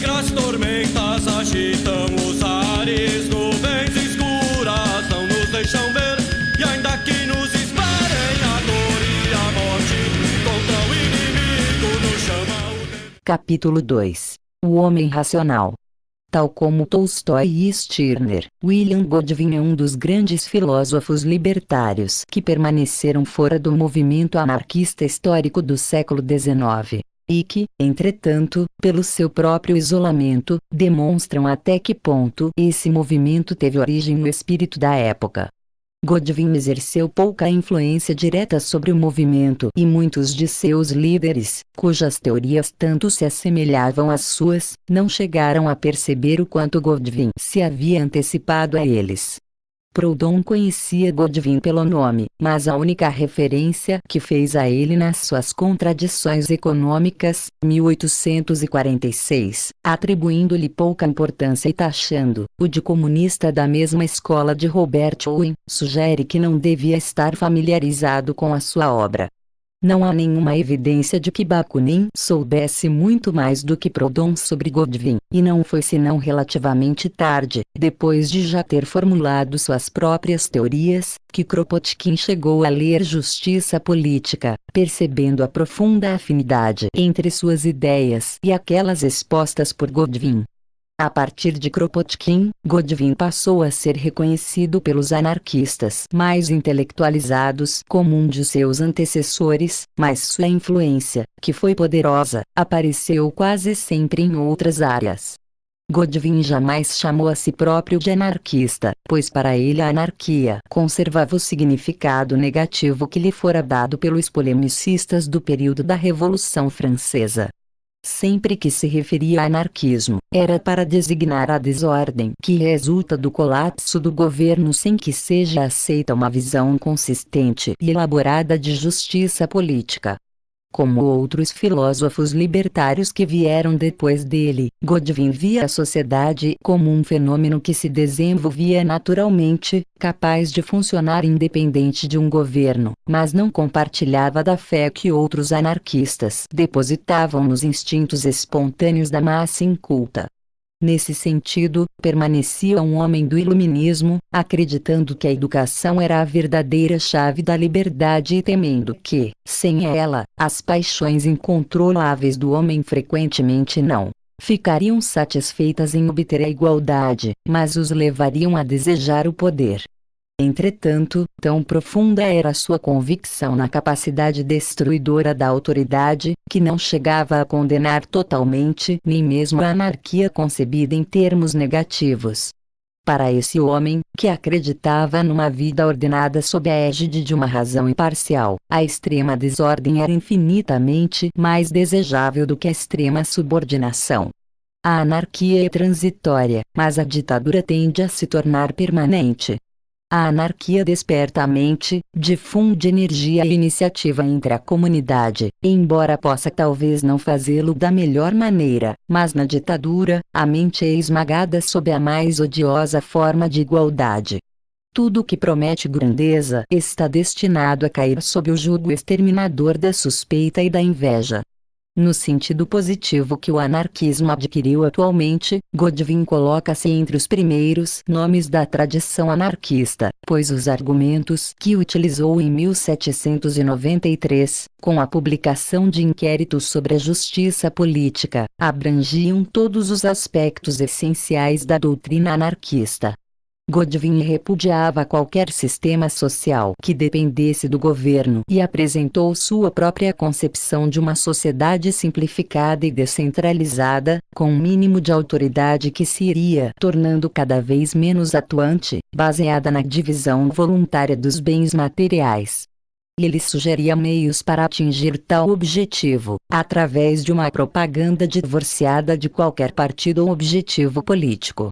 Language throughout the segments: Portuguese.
Negras tormentas agitam os ares, nuvens escuras não nos deixam ver. E ainda que nos esperem a dor e a morte, contra o inimigo nos chama o Capítulo 2 O Homem Racional. Tal como Tolstói e Stirner, William Godwin é um dos grandes filósofos libertários que permaneceram fora do movimento anarquista histórico do século XIX e que, entretanto, pelo seu próprio isolamento, demonstram até que ponto esse movimento teve origem no espírito da época. Godwin exerceu pouca influência direta sobre o movimento e muitos de seus líderes, cujas teorias tanto se assemelhavam às suas, não chegaram a perceber o quanto Godwin se havia antecipado a eles. Proudhon conhecia Godwin pelo nome, mas a única referência que fez a ele nas suas Contradições Econômicas, 1846, atribuindo-lhe pouca importância e taxando-o de comunista da mesma escola de Robert Owen, sugere que não devia estar familiarizado com a sua obra. Não há nenhuma evidência de que Bakunin soubesse muito mais do que Proudhon sobre Godwin, e não foi senão relativamente tarde, depois de já ter formulado suas próprias teorias, que Kropotkin chegou a ler Justiça Política, percebendo a profunda afinidade entre suas ideias e aquelas expostas por Godwin. A partir de Kropotkin, Godwin passou a ser reconhecido pelos anarquistas mais intelectualizados como um de seus antecessores, mas sua influência, que foi poderosa, apareceu quase sempre em outras áreas. Godwin jamais chamou a si próprio de anarquista, pois para ele a anarquia conservava o significado negativo que lhe fora dado pelos polemicistas do período da Revolução Francesa. Sempre que se referia a anarquismo, era para designar a desordem que resulta do colapso do governo sem que seja aceita uma visão consistente e elaborada de justiça política. Como outros filósofos libertários que vieram depois dele, Godwin via a sociedade como um fenômeno que se desenvolvia naturalmente, capaz de funcionar independente de um governo, mas não compartilhava da fé que outros anarquistas depositavam nos instintos espontâneos da massa inculta. Nesse sentido, permanecia um homem do iluminismo, acreditando que a educação era a verdadeira chave da liberdade e temendo que, sem ela, as paixões incontroláveis do homem frequentemente não ficariam satisfeitas em obter a igualdade, mas os levariam a desejar o poder. Entretanto, tão profunda era sua convicção na capacidade destruidora da autoridade, que não chegava a condenar totalmente nem mesmo a anarquia concebida em termos negativos. Para esse homem, que acreditava numa vida ordenada sob a égide de uma razão imparcial, a extrema desordem era infinitamente mais desejável do que a extrema subordinação. A anarquia é transitória, mas a ditadura tende a se tornar permanente. A anarquia desperta a mente, difunde energia e iniciativa entre a comunidade, embora possa talvez não fazê-lo da melhor maneira, mas na ditadura, a mente é esmagada sob a mais odiosa forma de igualdade. Tudo que promete grandeza está destinado a cair sob o jugo exterminador da suspeita e da inveja. No sentido positivo que o anarquismo adquiriu atualmente, Godwin coloca-se entre os primeiros nomes da tradição anarquista, pois os argumentos que utilizou em 1793, com a publicação de inquéritos sobre a justiça política, abrangiam todos os aspectos essenciais da doutrina anarquista. Godwin repudiava qualquer sistema social que dependesse do governo e apresentou sua própria concepção de uma sociedade simplificada e descentralizada, com um mínimo de autoridade que se iria tornando cada vez menos atuante, baseada na divisão voluntária dos bens materiais. Ele sugeria meios para atingir tal objetivo, através de uma propaganda divorciada de qualquer partido ou objetivo político.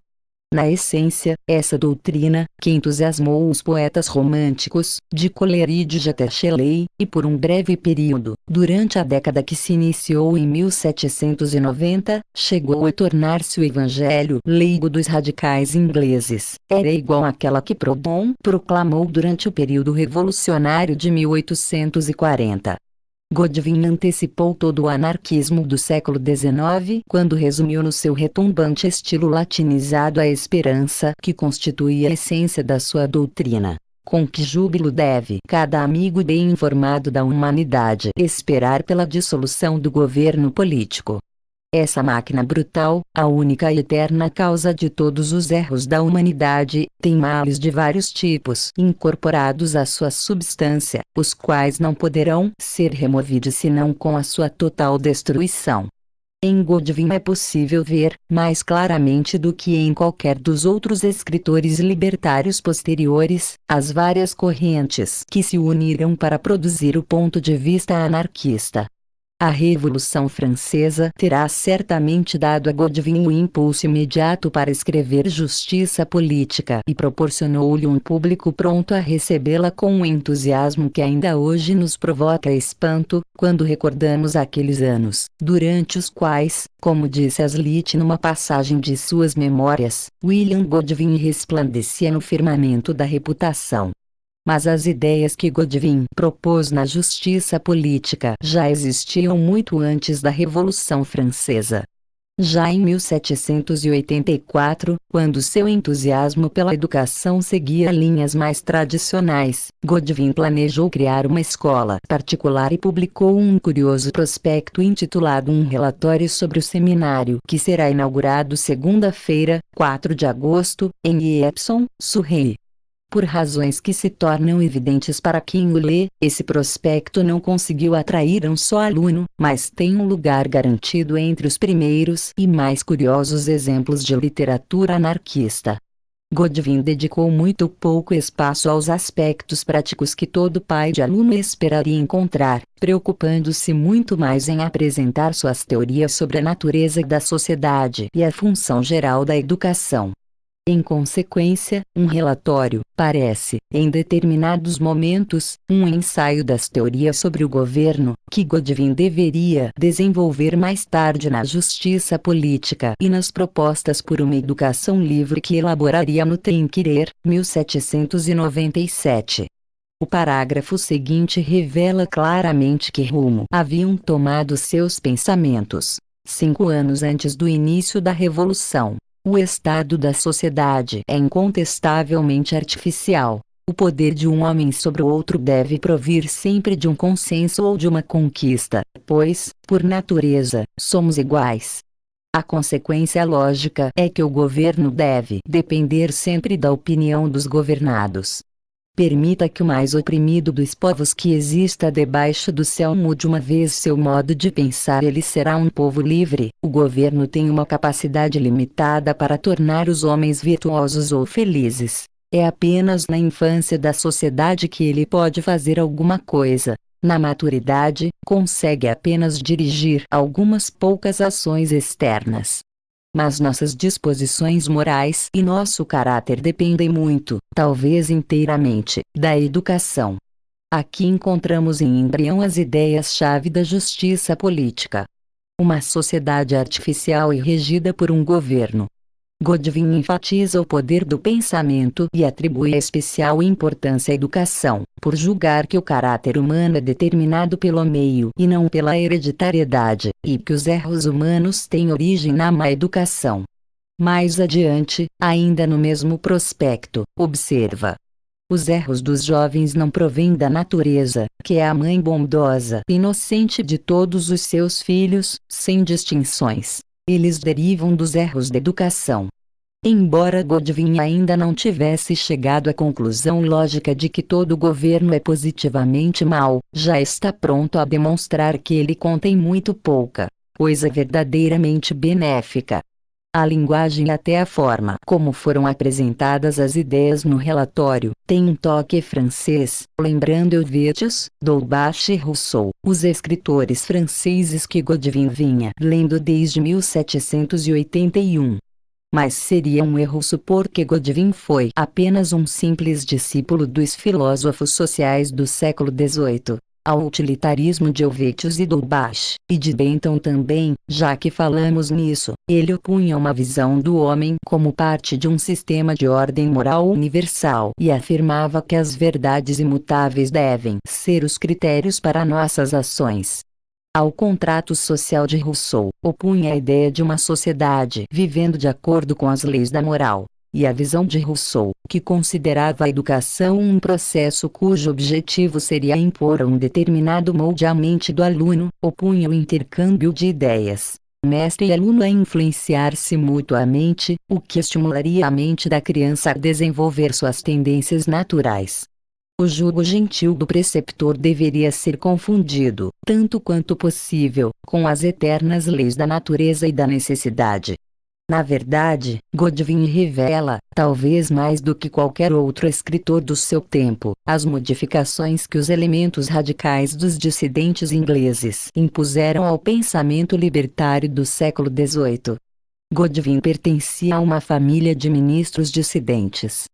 Na essência, essa doutrina, que entusiasmou os poetas românticos, de Coleridge até Shelley, e por um breve período, durante a década que se iniciou em 1790, chegou a tornar-se o evangelho leigo dos radicais ingleses, era igual àquela que Proudhon proclamou durante o período revolucionário de 1840. Godwin antecipou todo o anarquismo do século XIX quando resumiu no seu retumbante estilo latinizado a esperança que constituía a essência da sua doutrina. Com que júbilo deve cada amigo bem informado da humanidade esperar pela dissolução do governo político, essa máquina brutal, a única e eterna causa de todos os erros da humanidade, tem males de vários tipos incorporados à sua substância, os quais não poderão ser removidos senão com a sua total destruição. Em Godwin é possível ver, mais claramente do que em qualquer dos outros escritores libertários posteriores, as várias correntes que se uniram para produzir o ponto de vista anarquista. A Revolução Francesa terá certamente dado a Godwin o impulso imediato para escrever justiça política e proporcionou-lhe um público pronto a recebê-la com um entusiasmo que ainda hoje nos provoca espanto, quando recordamos aqueles anos, durante os quais, como disse Aslit numa passagem de suas memórias, William Godwin resplandecia no firmamento da reputação mas as ideias que Godwin propôs na justiça política já existiam muito antes da Revolução Francesa. Já em 1784, quando seu entusiasmo pela educação seguia linhas mais tradicionais, Godwin planejou criar uma escola particular e publicou um curioso prospecto intitulado Um Relatório sobre o Seminário, que será inaugurado segunda-feira, 4 de agosto, em Epsom, Surrey. Por razões que se tornam evidentes para quem o lê, esse prospecto não conseguiu atrair um só aluno, mas tem um lugar garantido entre os primeiros e mais curiosos exemplos de literatura anarquista. Godwin dedicou muito pouco espaço aos aspectos práticos que todo pai de aluno esperaria encontrar, preocupando-se muito mais em apresentar suas teorias sobre a natureza da sociedade e a função geral da educação. Em consequência, um relatório, parece, em determinados momentos, um ensaio das teorias sobre o governo, que Godwin deveria desenvolver mais tarde na justiça política e nas propostas por uma educação livre que elaboraria no Trinquirer, 1797. O parágrafo seguinte revela claramente que rumo haviam tomado seus pensamentos. Cinco anos antes do início da Revolução, o estado da sociedade é incontestavelmente artificial. O poder de um homem sobre o outro deve provir sempre de um consenso ou de uma conquista, pois, por natureza, somos iguais. A consequência lógica é que o governo deve depender sempre da opinião dos governados. Permita que o mais oprimido dos povos que exista debaixo do céu mude uma vez seu modo de pensar ele será um povo livre. O governo tem uma capacidade limitada para tornar os homens virtuosos ou felizes. É apenas na infância da sociedade que ele pode fazer alguma coisa. Na maturidade, consegue apenas dirigir algumas poucas ações externas mas nossas disposições morais e nosso caráter dependem muito, talvez inteiramente, da educação. Aqui encontramos em embrião as ideias-chave da justiça política. Uma sociedade artificial e regida por um governo, Godwin enfatiza o poder do pensamento e atribui especial importância à educação, por julgar que o caráter humano é determinado pelo meio e não pela hereditariedade, e que os erros humanos têm origem na má educação. Mais adiante, ainda no mesmo prospecto, observa. Os erros dos jovens não provêm da natureza, que é a mãe bondosa, inocente de todos os seus filhos, sem distinções eles derivam dos erros da educação. Embora Godwin ainda não tivesse chegado à conclusão lógica de que todo governo é positivamente mau, já está pronto a demonstrar que ele contém muito pouca coisa verdadeiramente benéfica. A linguagem até a forma como foram apresentadas as ideias no relatório tem um toque francês, lembrando Helvétius, Dolbach e Rousseau, os escritores franceses que Godwin vinha lendo desde 1781. Mas seria um erro supor que Godwin foi apenas um simples discípulo dos filósofos sociais do século XVIII. Ao utilitarismo de Helvetius e Dolbach, e de Bentham também, já que falamos nisso, ele opunha uma visão do homem como parte de um sistema de ordem moral universal e afirmava que as verdades imutáveis devem ser os critérios para nossas ações. Ao contrato social de Rousseau, opunha a ideia de uma sociedade vivendo de acordo com as leis da moral, e a visão de Rousseau, que considerava a educação um processo cujo objetivo seria impor um determinado molde à mente do aluno, opunha o intercâmbio de ideias, mestre e aluno a influenciar-se mutuamente, o que estimularia a mente da criança a desenvolver suas tendências naturais. O jugo gentil do preceptor deveria ser confundido, tanto quanto possível, com as eternas leis da natureza e da necessidade. Na verdade, Godwin revela, talvez mais do que qualquer outro escritor do seu tempo, as modificações que os elementos radicais dos dissidentes ingleses impuseram ao pensamento libertário do século XVIII. Godwin pertencia a uma família de ministros dissidentes.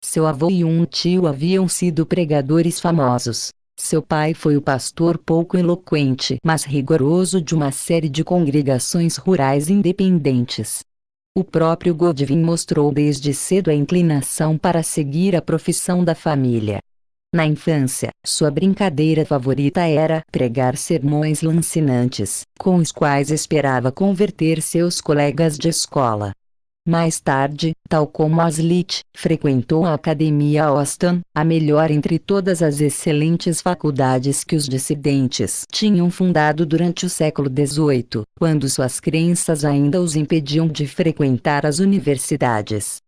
Seu avô e um tio haviam sido pregadores famosos. Seu pai foi o pastor pouco eloquente mas rigoroso de uma série de congregações rurais independentes. O próprio Godwin mostrou desde cedo a inclinação para seguir a profissão da família. Na infância, sua brincadeira favorita era pregar sermões lancinantes, com os quais esperava converter seus colegas de escola. Mais tarde, tal como Aslit, frequentou a Academia Austin, a melhor entre todas as excelentes faculdades que os dissidentes tinham fundado durante o século XVIII, quando suas crenças ainda os impediam de frequentar as universidades.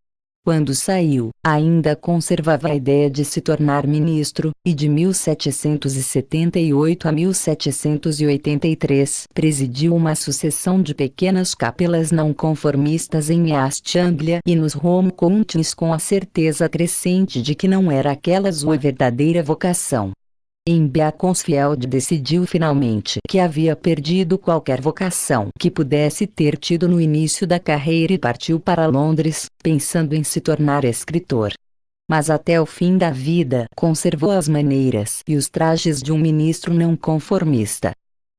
Quando saiu, ainda conservava a ideia de se tornar ministro, e de 1778 a 1783 presidiu uma sucessão de pequenas capelas não conformistas em East Anglia e nos Home Counties com a certeza crescente de que não era aquela sua verdadeira vocação. Em Beaconsfield decidiu finalmente que havia perdido qualquer vocação que pudesse ter tido no início da carreira e partiu para Londres, pensando em se tornar escritor. Mas até o fim da vida conservou as maneiras e os trajes de um ministro não conformista.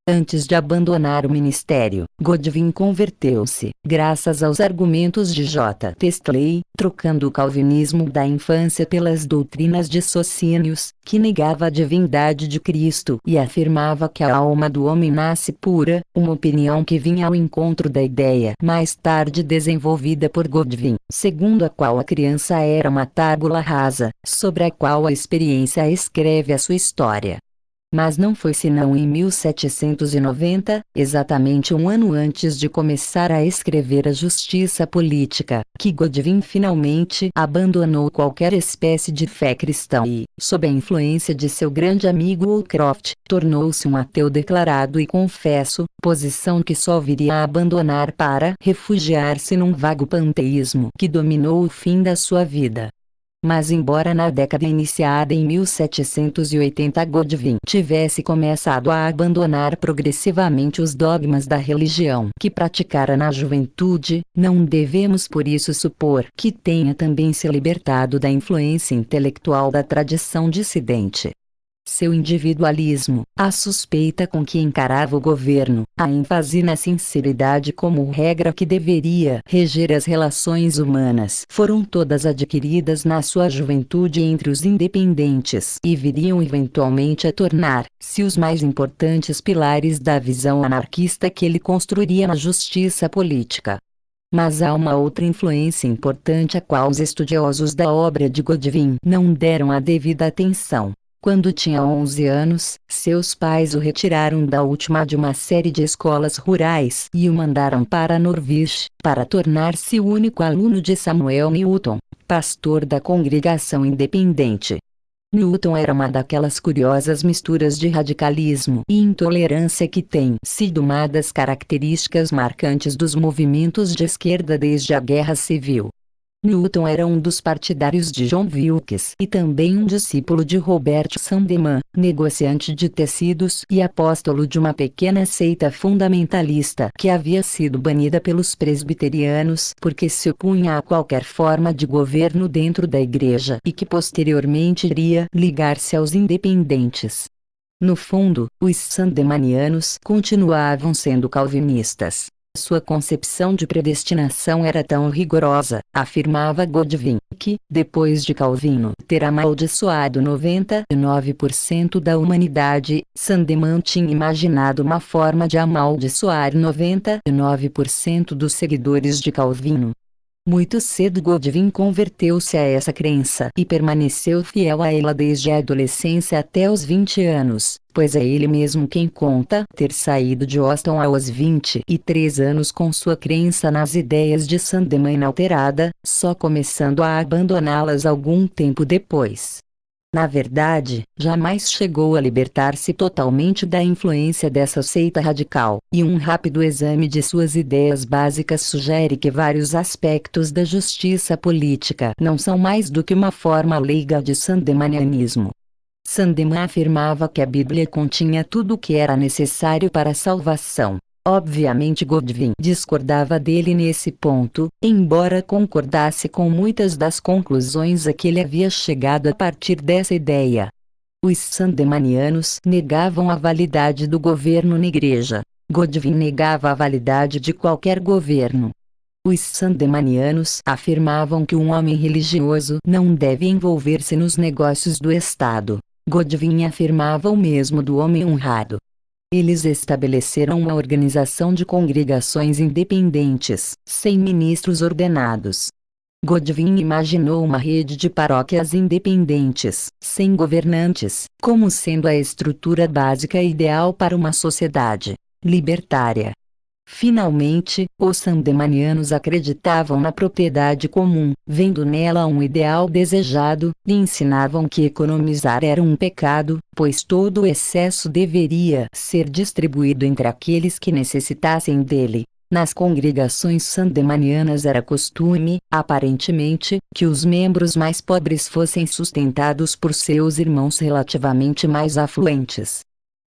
Antes de abandonar o ministério, Godwin converteu-se, graças aos argumentos de J. Testley, trocando o calvinismo da infância pelas doutrinas de Socinius, que negava a divindade de Cristo e afirmava que a alma do homem nasce pura, uma opinião que vinha ao encontro da ideia mais tarde desenvolvida por Godwin, segundo a qual a criança era uma tábula rasa, sobre a qual a experiência escreve a sua história. Mas não foi senão em 1790, exatamente um ano antes de começar a escrever A Justiça Política, que Godwin finalmente abandonou qualquer espécie de fé cristã e, sob a influência de seu grande amigo Woolcroft, tornou-se um ateu declarado e confesso, posição que só viria a abandonar para refugiar-se num vago panteísmo que dominou o fim da sua vida. Mas embora na década iniciada em 1780 Godwin tivesse começado a abandonar progressivamente os dogmas da religião que praticara na juventude, não devemos por isso supor que tenha também se libertado da influência intelectual da tradição dissidente seu individualismo, a suspeita com que encarava o governo, a ênfase na sinceridade como regra que deveria reger as relações humanas foram todas adquiridas na sua juventude entre os independentes e viriam eventualmente a tornar-se os mais importantes pilares da visão anarquista que ele construiria na justiça política. Mas há uma outra influência importante a qual os estudiosos da obra de Godwin não deram a devida atenção quando tinha 11 anos, seus pais o retiraram da última de uma série de escolas rurais e o mandaram para Norwich, para tornar-se o único aluno de Samuel Newton, pastor da congregação independente. Newton era uma daquelas curiosas misturas de radicalismo e intolerância que têm sido uma das características marcantes dos movimentos de esquerda desde a Guerra Civil. Newton era um dos partidários de John Wilkes e também um discípulo de Robert Sandeman, negociante de tecidos e apóstolo de uma pequena seita fundamentalista que havia sido banida pelos presbiterianos porque se opunha a qualquer forma de governo dentro da igreja e que posteriormente iria ligar-se aos independentes. No fundo, os sandemanianos continuavam sendo calvinistas. Sua concepção de predestinação era tão rigorosa, afirmava Godwin, que, depois de Calvino ter amaldiçoado 99% da humanidade, Sandeman tinha imaginado uma forma de amaldiçoar 99% dos seguidores de Calvino. Muito cedo Godwin converteu-se a essa crença e permaneceu fiel a ela desde a adolescência até os 20 anos, pois é ele mesmo quem conta ter saído de Austin aos 23 anos com sua crença nas ideias de Sandeman inalterada, só começando a abandoná-las algum tempo depois. Na verdade, jamais chegou a libertar-se totalmente da influência dessa seita radical, e um rápido exame de suas ideias básicas sugere que vários aspectos da justiça política não são mais do que uma forma leiga de sandemanianismo. Sandeman afirmava que a Bíblia continha tudo o que era necessário para a salvação, Obviamente Godwin discordava dele nesse ponto, embora concordasse com muitas das conclusões a que ele havia chegado a partir dessa ideia. Os sandemanianos negavam a validade do governo na igreja. Godwin negava a validade de qualquer governo. Os sandemanianos afirmavam que um homem religioso não deve envolver-se nos negócios do Estado. Godwin afirmava o mesmo do homem honrado. Eles estabeleceram uma organização de congregações independentes, sem ministros ordenados. Godwin imaginou uma rede de paróquias independentes, sem governantes, como sendo a estrutura básica ideal para uma sociedade libertária. Finalmente, os sandemanianos acreditavam na propriedade comum, vendo nela um ideal desejado, e ensinavam que economizar era um pecado, pois todo o excesso deveria ser distribuído entre aqueles que necessitassem dele. Nas congregações sandemanianas era costume, aparentemente, que os membros mais pobres fossem sustentados por seus irmãos relativamente mais afluentes.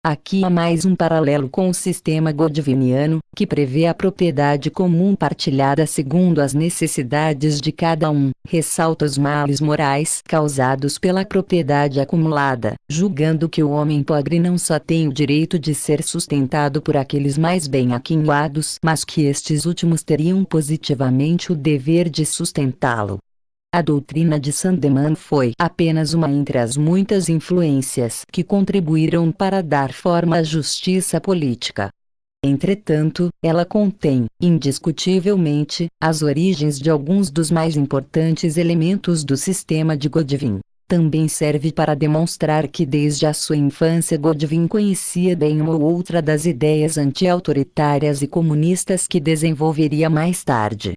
Aqui há mais um paralelo com o sistema godwiniano, que prevê a propriedade comum partilhada segundo as necessidades de cada um, ressalta os males morais causados pela propriedade acumulada, julgando que o homem pobre não só tem o direito de ser sustentado por aqueles mais bem aquinhoados, mas que estes últimos teriam positivamente o dever de sustentá-lo. A doutrina de Sandeman foi apenas uma entre as muitas influências que contribuíram para dar forma à justiça política. Entretanto, ela contém, indiscutivelmente, as origens de alguns dos mais importantes elementos do sistema de Godwin. Também serve para demonstrar que desde a sua infância Godwin conhecia bem uma ou outra das ideias anti-autoritárias e comunistas que desenvolveria mais tarde.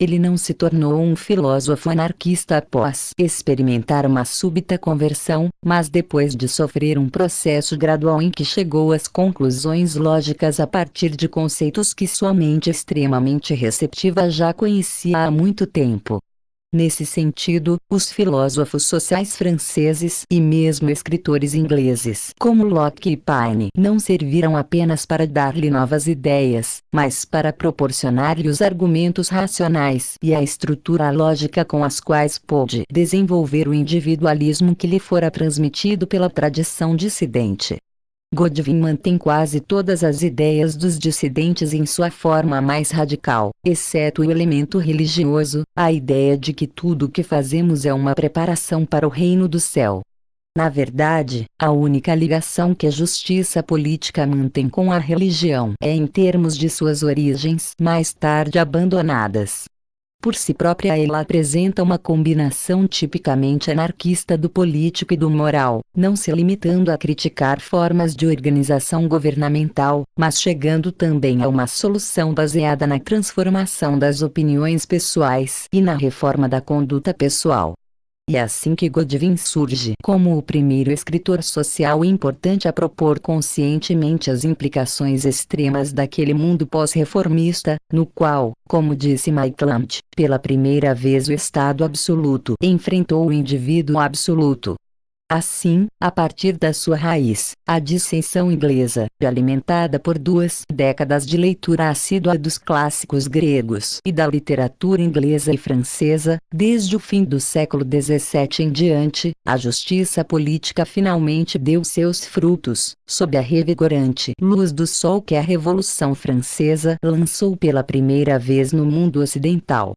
Ele não se tornou um filósofo anarquista após experimentar uma súbita conversão, mas depois de sofrer um processo gradual em que chegou às conclusões lógicas a partir de conceitos que sua mente extremamente receptiva já conhecia há muito tempo. Nesse sentido, os filósofos sociais franceses e mesmo escritores ingleses como Locke e Paine não serviram apenas para dar-lhe novas ideias, mas para proporcionar-lhe os argumentos racionais e a estrutura lógica com as quais pôde desenvolver o individualismo que lhe fora transmitido pela tradição dissidente. Godwin mantém quase todas as ideias dos dissidentes em sua forma mais radical, exceto o elemento religioso, a ideia de que tudo o que fazemos é uma preparação para o reino do céu. Na verdade, a única ligação que a justiça política mantém com a religião é em termos de suas origens mais tarde abandonadas. Por si própria ela apresenta uma combinação tipicamente anarquista do político e do moral, não se limitando a criticar formas de organização governamental, mas chegando também a uma solução baseada na transformação das opiniões pessoais e na reforma da conduta pessoal. E é assim que Godwin surge como o primeiro escritor social importante a propor conscientemente as implicações extremas daquele mundo pós-reformista, no qual, como disse Maitland, pela primeira vez o Estado absoluto enfrentou o indivíduo absoluto. Assim, a partir da sua raiz, a dissensão inglesa, alimentada por duas décadas de leitura assídua dos clássicos gregos e da literatura inglesa e francesa, desde o fim do século XVII em diante, a justiça política finalmente deu seus frutos, sob a revigorante luz do sol que a Revolução Francesa lançou pela primeira vez no mundo ocidental.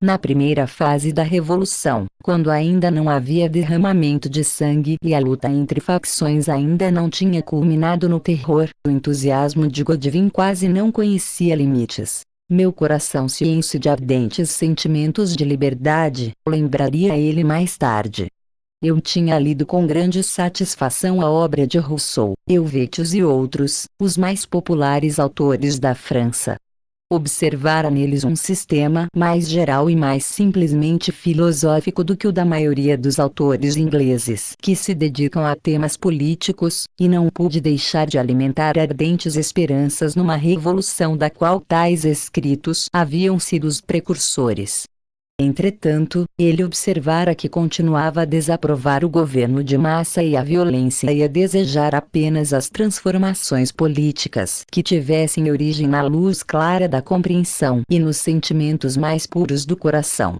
Na primeira fase da Revolução, quando ainda não havia derramamento de sangue e a luta entre facções ainda não tinha culminado no terror, o entusiasmo de Godwin quase não conhecia limites. Meu coração se enche de ardentes sentimentos de liberdade, lembraria ele mais tarde. Eu tinha lido com grande satisfação a obra de Rousseau, Helvétius e outros, os mais populares autores da França, observara neles um sistema mais geral e mais simplesmente filosófico do que o da maioria dos autores ingleses que se dedicam a temas políticos, e não pude deixar de alimentar ardentes esperanças numa revolução da qual tais escritos haviam sido os precursores. Entretanto, ele observara que continuava a desaprovar o governo de massa e a violência e a desejar apenas as transformações políticas que tivessem origem na luz clara da compreensão e nos sentimentos mais puros do coração.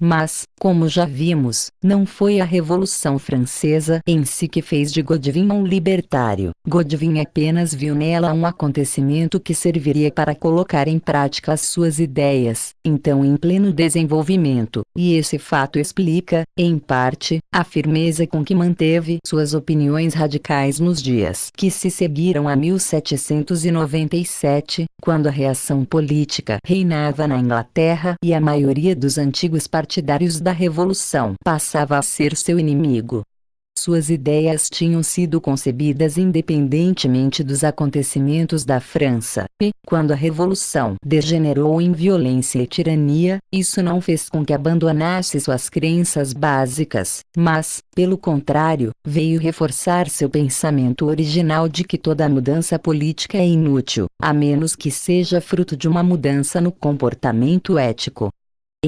Mas, como já vimos, não foi a Revolução Francesa em si que fez de Godwin um libertário. Godwin apenas viu nela um acontecimento que serviria para colocar em prática as suas ideias, então em pleno desenvolvimento, e esse fato explica, em parte, a firmeza com que manteve suas opiniões radicais nos dias que se seguiram a 1797, quando a reação política reinava na Inglaterra e a maioria dos antigos partidos partidários da Revolução passava a ser seu inimigo. Suas ideias tinham sido concebidas independentemente dos acontecimentos da França, e, quando a Revolução degenerou em violência e tirania, isso não fez com que abandonasse suas crenças básicas, mas, pelo contrário, veio reforçar seu pensamento original de que toda mudança política é inútil, a menos que seja fruto de uma mudança no comportamento ético.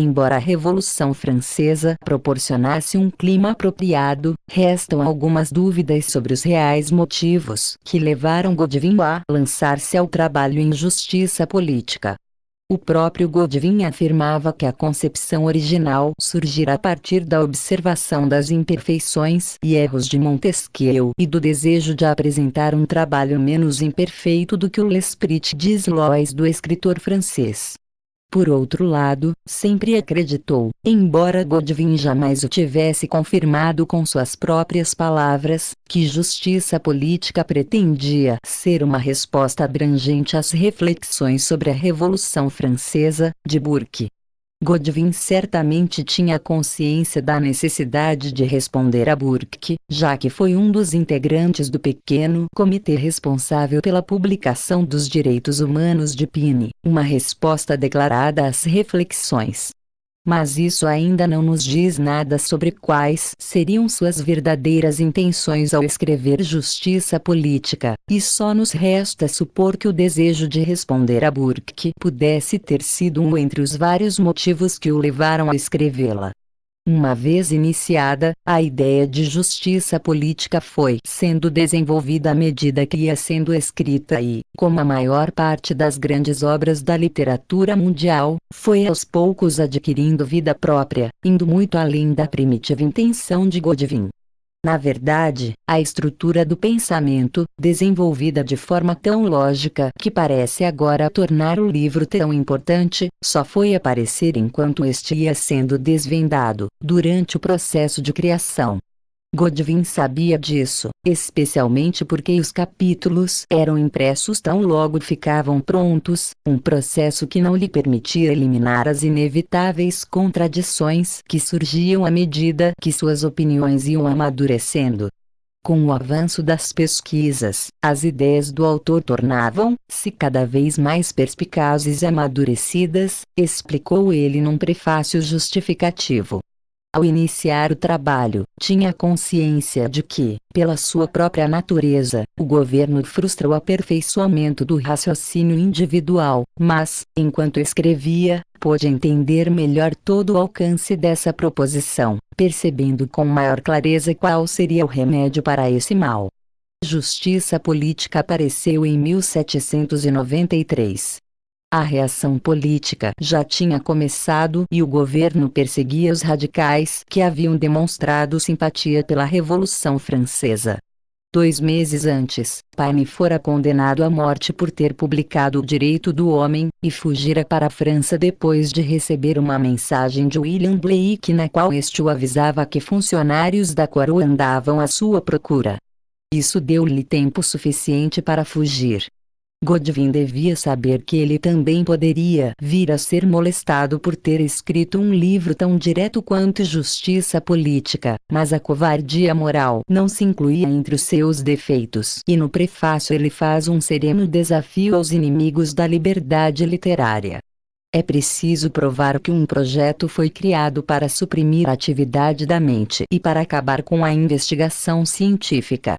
Embora a Revolução Francesa proporcionasse um clima apropriado, restam algumas dúvidas sobre os reais motivos que levaram Godwin a lançar-se ao trabalho em justiça política. O próprio Godwin afirmava que a concepção original surgira a partir da observação das imperfeições e erros de Montesquieu e do desejo de apresentar um trabalho menos imperfeito do que o L'Esprit des Lois do escritor francês. Por outro lado, sempre acreditou, embora Godwin jamais o tivesse confirmado com suas próprias palavras, que justiça política pretendia ser uma resposta abrangente às reflexões sobre a Revolução Francesa, de Burke. Godwin certamente tinha consciência da necessidade de responder a Burke, já que foi um dos integrantes do pequeno comitê responsável pela publicação dos direitos humanos de Pine, uma resposta declarada às reflexões mas isso ainda não nos diz nada sobre quais seriam suas verdadeiras intenções ao escrever justiça política, e só nos resta supor que o desejo de responder a Burke pudesse ter sido um entre os vários motivos que o levaram a escrevê-la. Uma vez iniciada, a ideia de justiça política foi sendo desenvolvida à medida que ia sendo escrita e, como a maior parte das grandes obras da literatura mundial, foi aos poucos adquirindo vida própria, indo muito além da primitiva intenção de Godwin. Na verdade, a estrutura do pensamento, desenvolvida de forma tão lógica que parece agora tornar o livro tão importante, só foi aparecer enquanto este ia sendo desvendado, durante o processo de criação. Godwin sabia disso, especialmente porque os capítulos eram impressos tão logo ficavam prontos, um processo que não lhe permitia eliminar as inevitáveis contradições que surgiam à medida que suas opiniões iam amadurecendo. Com o avanço das pesquisas, as ideias do autor tornavam-se cada vez mais perspicazes e amadurecidas, explicou ele num prefácio justificativo. Ao iniciar o trabalho, tinha consciência de que, pela sua própria natureza, o governo frustra o aperfeiçoamento do raciocínio individual, mas, enquanto escrevia, pôde entender melhor todo o alcance dessa proposição, percebendo com maior clareza qual seria o remédio para esse mal. Justiça Política apareceu em 1793. A reação política já tinha começado e o governo perseguia os radicais que haviam demonstrado simpatia pela Revolução Francesa. Dois meses antes, Paine fora condenado à morte por ter publicado O Direito do Homem, e fugira para a França depois de receber uma mensagem de William Blake na qual este o avisava que funcionários da coroa andavam à sua procura. Isso deu-lhe tempo suficiente para fugir. Godwin devia saber que ele também poderia vir a ser molestado por ter escrito um livro tão direto quanto Justiça Política, mas a covardia moral não se incluía entre os seus defeitos. E no prefácio ele faz um sereno desafio aos inimigos da liberdade literária. É preciso provar que um projeto foi criado para suprimir a atividade da mente e para acabar com a investigação científica.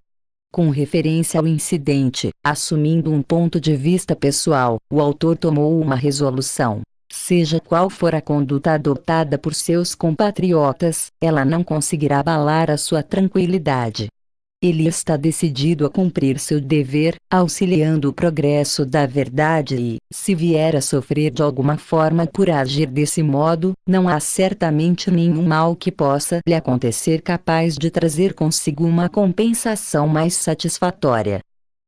Com referência ao incidente, assumindo um ponto de vista pessoal, o autor tomou uma resolução. Seja qual for a conduta adotada por seus compatriotas, ela não conseguirá abalar a sua tranquilidade. Ele está decidido a cumprir seu dever, auxiliando o progresso da verdade e, se vier a sofrer de alguma forma por agir desse modo, não há certamente nenhum mal que possa lhe acontecer capaz de trazer consigo uma compensação mais satisfatória.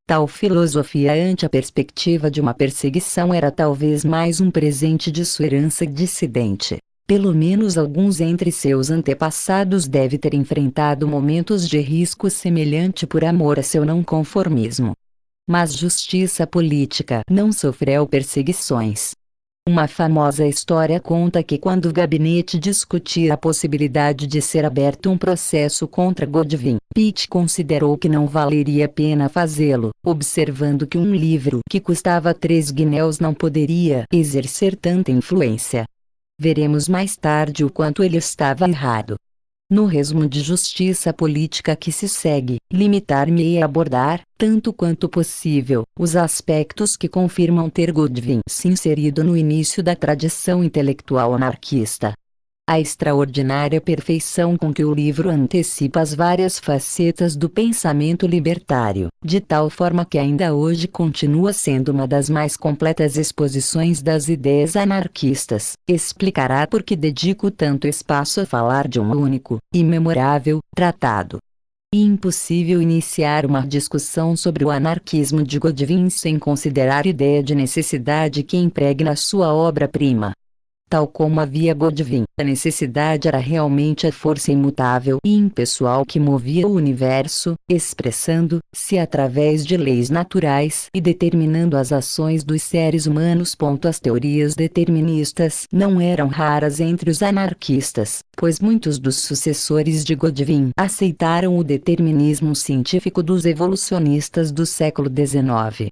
Tal filosofia ante a perspectiva de uma perseguição era talvez mais um presente de sua herança dissidente. Pelo menos alguns entre seus antepassados deve ter enfrentado momentos de risco semelhante por amor a seu não conformismo. Mas justiça política não sofreu perseguições. Uma famosa história conta que quando o gabinete discutia a possibilidade de ser aberto um processo contra Godwin, Pitt considerou que não valeria a pena fazê-lo, observando que um livro que custava três guinéus não poderia exercer tanta influência. Veremos mais tarde o quanto ele estava errado. No resumo de justiça política que se segue, limitar-me a abordar, tanto quanto possível, os aspectos que confirmam ter Godwin se inserido no início da tradição intelectual anarquista a extraordinária perfeição com que o livro antecipa as várias facetas do pensamento libertário, de tal forma que ainda hoje continua sendo uma das mais completas exposições das ideias anarquistas, explicará por que dedico tanto espaço a falar de um único, imemorável, tratado. Impossível iniciar uma discussão sobre o anarquismo de Godwin sem considerar a ideia de necessidade que impregna sua obra-prima tal como havia Godwin. A necessidade era realmente a força imutável e impessoal que movia o universo, expressando-se através de leis naturais e determinando as ações dos seres humanos. As teorias deterministas não eram raras entre os anarquistas, pois muitos dos sucessores de Godwin aceitaram o determinismo científico dos evolucionistas do século XIX.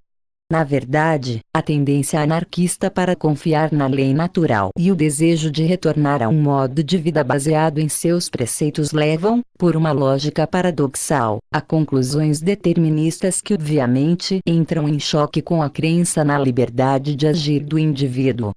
Na verdade, a tendência anarquista para confiar na lei natural e o desejo de retornar a um modo de vida baseado em seus preceitos levam, por uma lógica paradoxal, a conclusões deterministas que obviamente entram em choque com a crença na liberdade de agir do indivíduo.